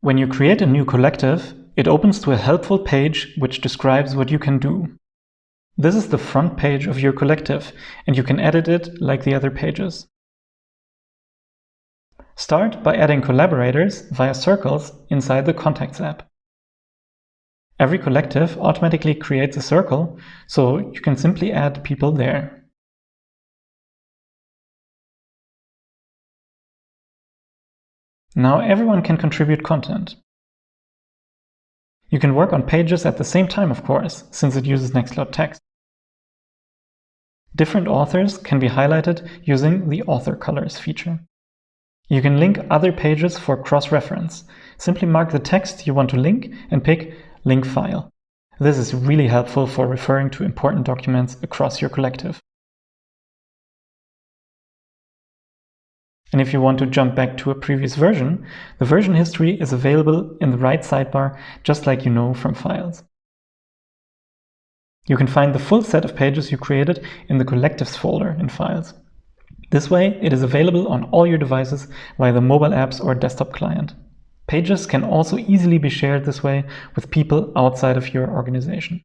When you create a new collective, it opens to a helpful page which describes what you can do. This is the front page of your collective, and you can edit it like the other pages. Start by adding collaborators via circles inside the Contacts app. Every collective automatically creates a circle, so you can simply add people there. Now everyone can contribute content. You can work on pages at the same time, of course, since it uses Nextcloud text. Different authors can be highlighted using the Author Colors feature. You can link other pages for cross-reference. Simply mark the text you want to link and pick Link File. This is really helpful for referring to important documents across your collective. And if you want to jump back to a previous version, the version history is available in the right sidebar, just like you know from files. You can find the full set of pages you created in the Collectives folder in Files. This way, it is available on all your devices via the mobile apps or desktop client. Pages can also easily be shared this way with people outside of your organization.